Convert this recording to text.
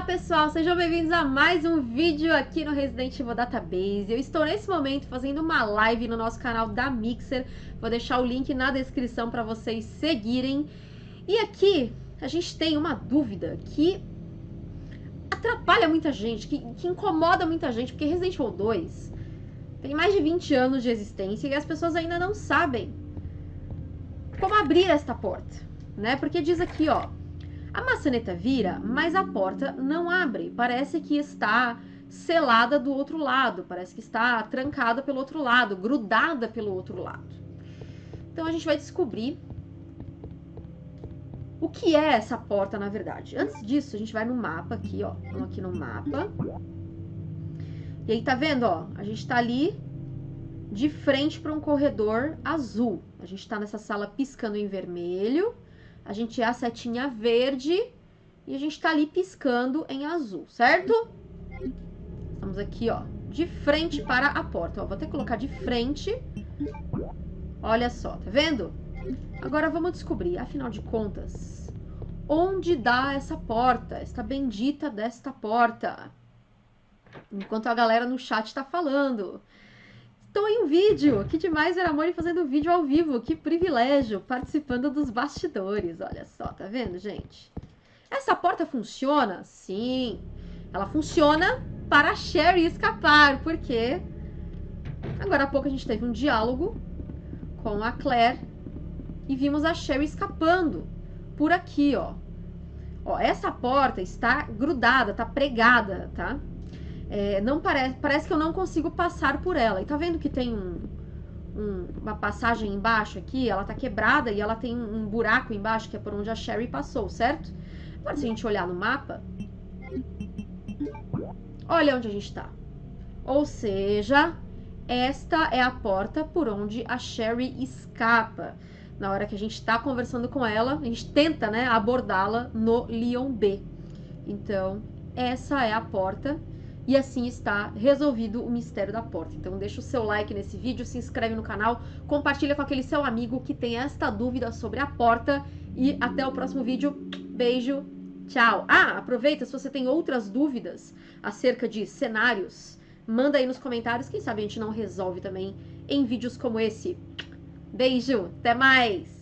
Olá pessoal, sejam bem-vindos a mais um vídeo aqui no Resident Evil Database. Eu estou nesse momento fazendo uma live no nosso canal da Mixer. Vou deixar o link na descrição para vocês seguirem. E aqui a gente tem uma dúvida que atrapalha muita gente, que, que incomoda muita gente, porque Resident Evil 2 tem mais de 20 anos de existência e as pessoas ainda não sabem como abrir esta porta, né? Porque diz aqui, ó, a maçaneta vira, mas a porta não abre. Parece que está selada do outro lado, parece que está trancada pelo outro lado, grudada pelo outro lado. Então a gente vai descobrir o que é essa porta na verdade. Antes disso, a gente vai no mapa aqui, ó. Vamos aqui no mapa. E aí tá vendo, ó? A gente tá ali de frente para um corredor azul. A gente tá nessa sala piscando em vermelho a gente é a setinha verde e a gente tá ali piscando em azul, certo? Estamos aqui, ó, de frente para a porta. Ó, vou até colocar de frente. Olha só, tá vendo? Agora vamos descobrir, afinal de contas, onde dá essa porta, esta bendita desta porta. Enquanto a galera no chat tá falando. Estou em um vídeo! Que demais ver a Moni fazendo vídeo ao vivo! Que privilégio! Participando dos bastidores, olha só, tá vendo, gente? Essa porta funciona? Sim! Ela funciona para a Sherry escapar, porque agora há pouco a gente teve um diálogo com a Claire e vimos a Sherry escapando por aqui, ó. Ó, essa porta está grudada, tá pregada, tá? É, não parece, parece que eu não consigo passar por ela. E tá vendo que tem um, um, uma passagem embaixo aqui? Ela tá quebrada e ela tem um buraco embaixo, que é por onde a Sherry passou, certo? Agora, se a gente olhar no mapa, olha onde a gente tá. Ou seja, esta é a porta por onde a Sherry escapa. Na hora que a gente está conversando com ela, a gente tenta né, abordá-la no Leon B. Então, essa é a porta e assim está resolvido o mistério da porta. Então deixa o seu like nesse vídeo, se inscreve no canal, compartilha com aquele seu amigo que tem esta dúvida sobre a porta e até o próximo vídeo. Beijo, tchau! Ah, aproveita, se você tem outras dúvidas acerca de cenários, manda aí nos comentários, quem sabe a gente não resolve também em vídeos como esse. Beijo, até mais!